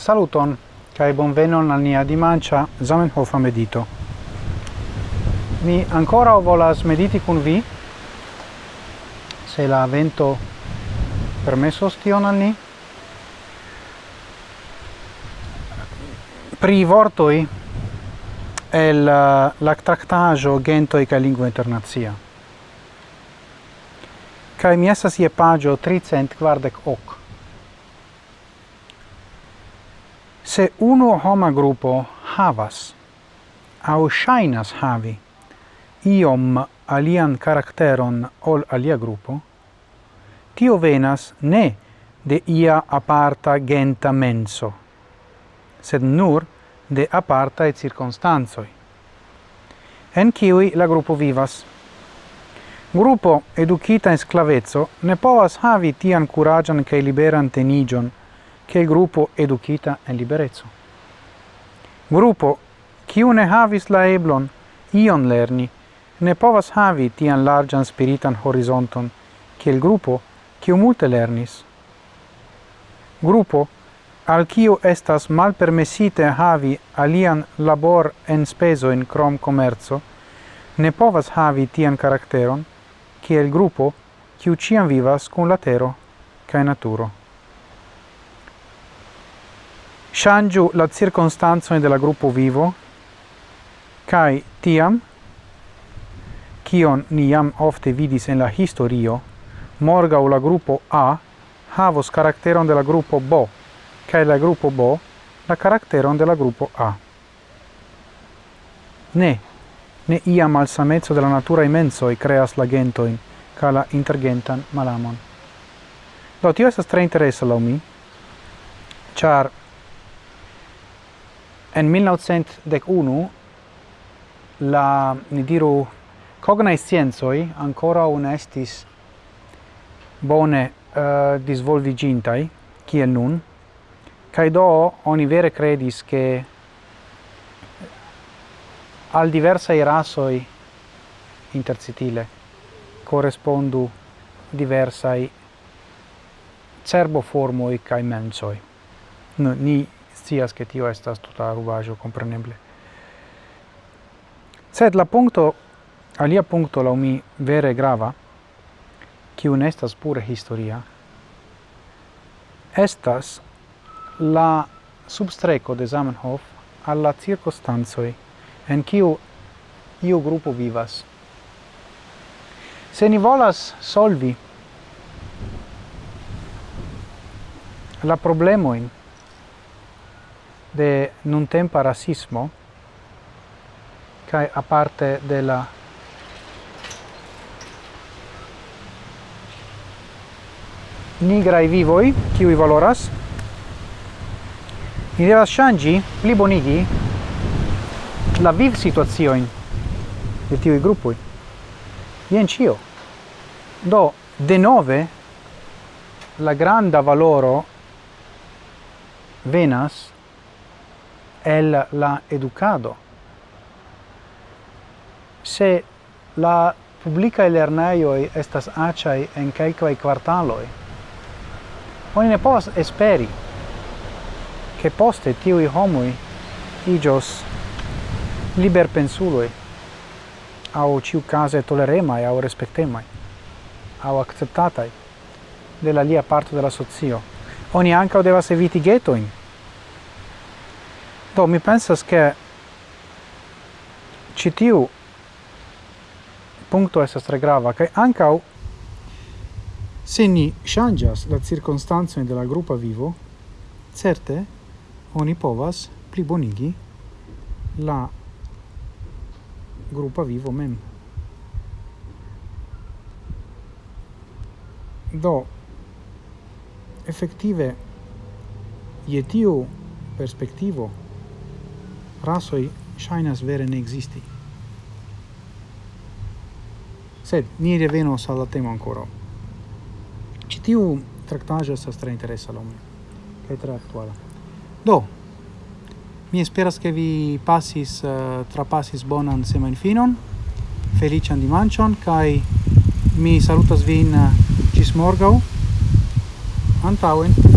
Saluton, cae bonvenon al nia dimancia Zamenhofa medito. Mi ancora volas mediti cun vi, se la vento permesos tion al ni, pri vortoi el eh, uh, la tractajo gentoi ca lingua internazia. Cae mi estas je pagio 348. se uno homa gruppo havas au shainas havi iom alian caracteron ol alia gruppo tio venas ne de ia aparta genta menso, sed nur de aparta et circunstanzoi, en ciui la gruppo vivas. Gruppo educita in sclavezzo ne povas havi tian curagian che liberan tenigion che il gruppo educita en liberezzo. Gruppo, kiu ne havis la eblon ion lerni, ne povas havi tian largan spiritan horizonton, che il gruppo, kiu multe lernis. Gruppo, al kiu estas malpermesite havi alian labor en speso in crom commerzo, ne povas havi tian karakteron, kiel grupo, kiu ciam vivas kun latero, tero naturo shangiu la circonstanzoin de la gruppo vivo, kai tiam, kion ni jam ofte vidis en la historio, morga la gruppo A havos caracteron de la gruppo B, kai la gruppo B la caracteron de la gruppo A. Ne, ne ia malsamezzo de la natura e creas la gentoin, ca la intergentan malamon. Do, tio estas tre interessa lau mi, char En 1911 la, ni diru, cognai scienzoi ancora un estis bone uh, disvolvigintai, kiel nun, cae do oni vere credis che al diversa rasoi intercitile correspondu diversai cerboformoi cae mensoi. No, ni scias che tio estas tuta rubajo compreneble sed la punto alia punto la mi vere grava che un estas pure historia estas la substreco de Zamenhof alla circostanzoi en kiu iu gruppo vivas. Se ni volas solvi la problemoin de nuntempa rasismo cae aparte de la nigrai vivoi, kiui valoras, ni devas shangi, pli bonigi, la viv situazioin de tiui gruppui. Ien cio. Do, de nove, la granda valoro venas el la educado. Se la publicae lerneioi estas acai en calcae quartaloi, oni ne povas esperi che poste tiui homui igios liberpensuloi au ciu case toleremai au respectemai au acceptatai della lia parte della sozio. Oni anca devas eviti ghettoin, do mi pensas che citiu punto estas tre grava che ancau se ni changias la circostanzo della gruppa vivo certe oni povas plibonigi la gruppa vivo mem. Do effettive je tiu rasoi shainas vere ne existi. Sed ni revenos alla temo ankoraŭ. Ĉi tiu traktaĵo estas tre interesa al mi tra attuale. aktuala. Do, mi esperas ke vi passis, uh, eh, trapassis bonan semajnfinon, feliĉan dimanchon kai mi salutas vin uh, ĝis morgaŭ Antauen.